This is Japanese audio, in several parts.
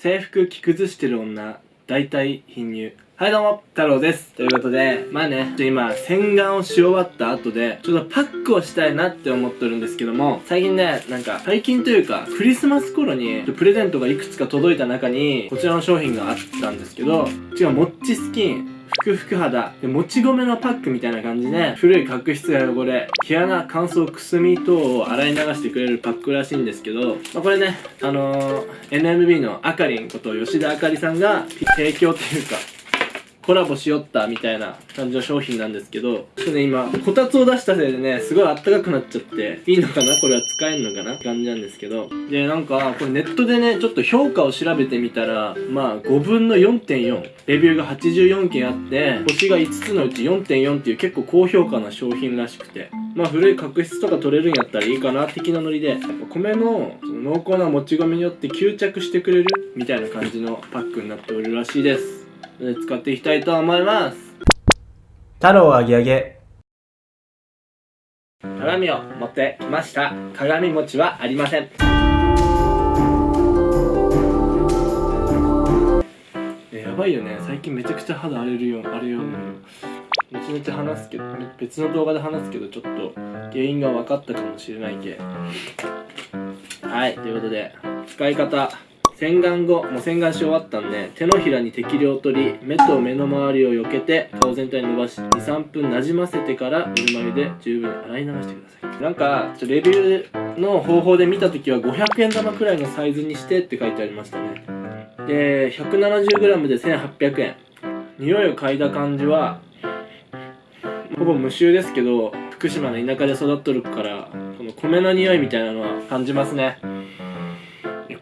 制服着崩してる女大体貧乳。はいどうも太郎です。ということでまあね今洗顔をし終わった後でちょっとパックをしたいなって思ってるんですけども最近ねなんか最近というかクリスマス頃にプレゼントがいくつか届いた中にこちらの商品があったんですけど違うモッチスキン。ふくふく肌。でもち米のパックみたいな感じで古い角質や汚れ毛穴乾燥くすみ等を洗い流してくれるパックらしいんですけど、まあ、これねあのー、NMB のあかりんこと吉田あかりさんが提供っていうかコラボしよったみたいな感じの商品なんですけど、ちょっとね、今、こたつを出したせいでね、すごいあったかくなっちゃって、いいのかなこれは使えんのかなって感じなんですけど。で、なんか、これネットでね、ちょっと評価を調べてみたら、まあ、5分の4.4。レビューが84件あって、星が5つのうち4.4っていう結構高評価な商品らしくて。まあ、古い角質とか取れるんやったらいいかな、的なノリで。やっぱ米のその濃厚なもち米によって吸着してくれるみたいな感じのパックになっておるらしいです。使っていきたいと思います。太郎あげあげ鏡を持ってきました。鏡餅はありません。やばいよね。最近めちゃくちゃ肌荒れるよ荒れような後々話すけど別の動画で話すけどちょっと原因が分かったかもしれないけはいということで使い方洗顔後もう洗顔し終わったんで手のひらに適量取り目と目の周りを避けて顔全体に伸ばし23分なじませてからぬるま湯で十分洗い流してください。なんかちょレビューの方法で見た時は500円玉くらいのサイズにしてって書いてありましたね。で 170g で1800円。匂いを嗅いだ感じはほぼ無臭ですけど福島の田舎で育っとるからこの米の匂いみたいなのは感じますね。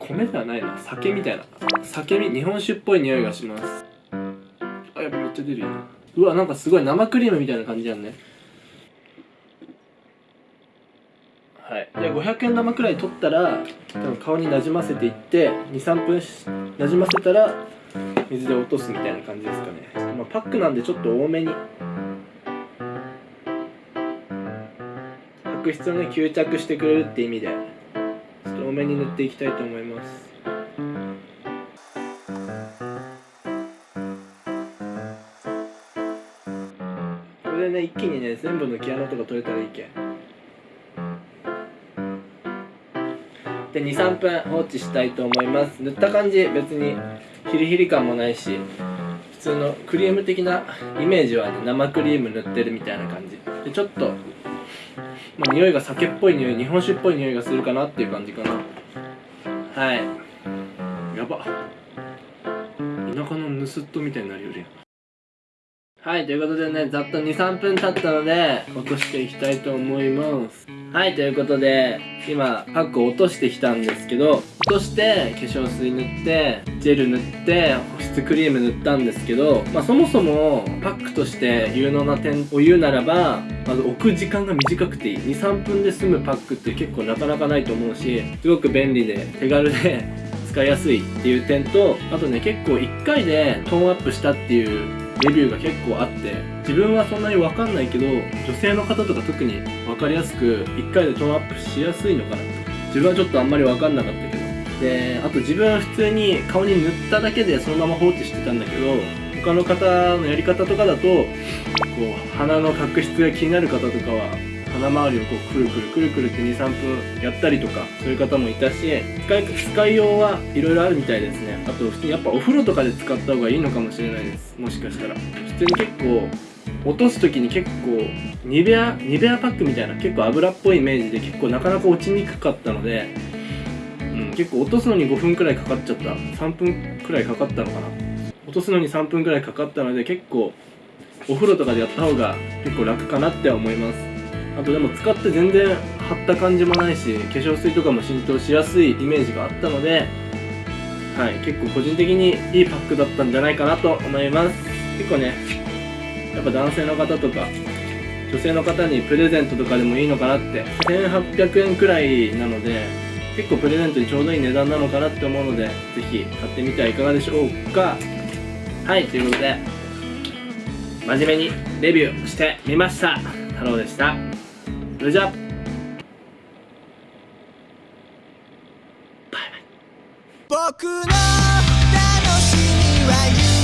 米ではないな。酒みたいな。酒日本酒っぽい匂いがします。あやっぱめっちゃ出るようわなんかすごい生クリームみたいな感じやんね。はい。じゃあ500円玉くらい取ったら多分顔になじませていって23分なじませたら水で落とすみたいな感じですかね、まあ、パックなんでちょっと多めに。角質をね吸着してくれるって意味で。多めに塗っていきたいと思います。これでね一気にね全部の毛穴とか取れたらいいけで23分放置したいと思います。塗った感じ別にヒリヒリ感もないし普通のクリーム的なイメージは、ね、生クリーム塗ってるみたいな感じ。でちょっとまあ、匂いが酒っぽい匂い日本酒っぽい匂いがするかなっていう感じかな。はい。やば。田舎の盗っ人みたいになるよりはい、ということでね、ざっと2、3分経ったので、落としていきたいと思います。はい、ということで、今、パックを落としてきたんですけど、落として、化粧水塗って、ジェル塗って、保湿クリーム塗ったんですけど、まあそもそも、パックとして有能な点を言うならば、まず置く時間が短くていい。2、3分で済むパックって結構なかなかないと思うし、すごく便利で、手軽で、使いやすいっていう点と、あとね、結構1回でトーンアップしたっていうレビューが結構あって自分はそんなに分かんないけど女性の方とか特に分かりやすく1回でトーンアップしやすいのかな。自分はちょっとあんまり分かんなかったけど。であと自分は普通に顔に塗っただけでそのまま放置してたんだけど他の方のやり方とかだとこう鼻の角質が気になる方とかは鼻周りをこうくるくるくるくるって23分やったりとかそういう方もいたし使い使いようはいろいろあるみたいですねあと普通にやっぱお風呂とかで使った方がいいのかもしれないですもしかしたら普通に結構落とす時に結構ニベアニベアパックみたいな結構油っぽいイメージで結構なかなか落ちにくかったので、うん、結構落とすのに5分くらいかかっちゃった3分くらいかかったのかな落とすのに3分くらいかかったので結構お風呂とかでやった方が結構楽かなって思いますあとでも使って全然張った感じもないし化粧水とかも浸透しやすいイメージがあったのではい結構個人的にいいパックだったんじゃないかなと思います。結構ねやっぱ男性の方とか女性の方にプレゼントとかでもいいのかなって。1800円くらいなので結構プレゼントにちょうどいい値段なのかなって思うのでぜひ買ってみてはいかがでしょうか。はいということで真面目にレビューしてみました。太郎でした。それじゃあ。バイバイ。僕の楽しみは夢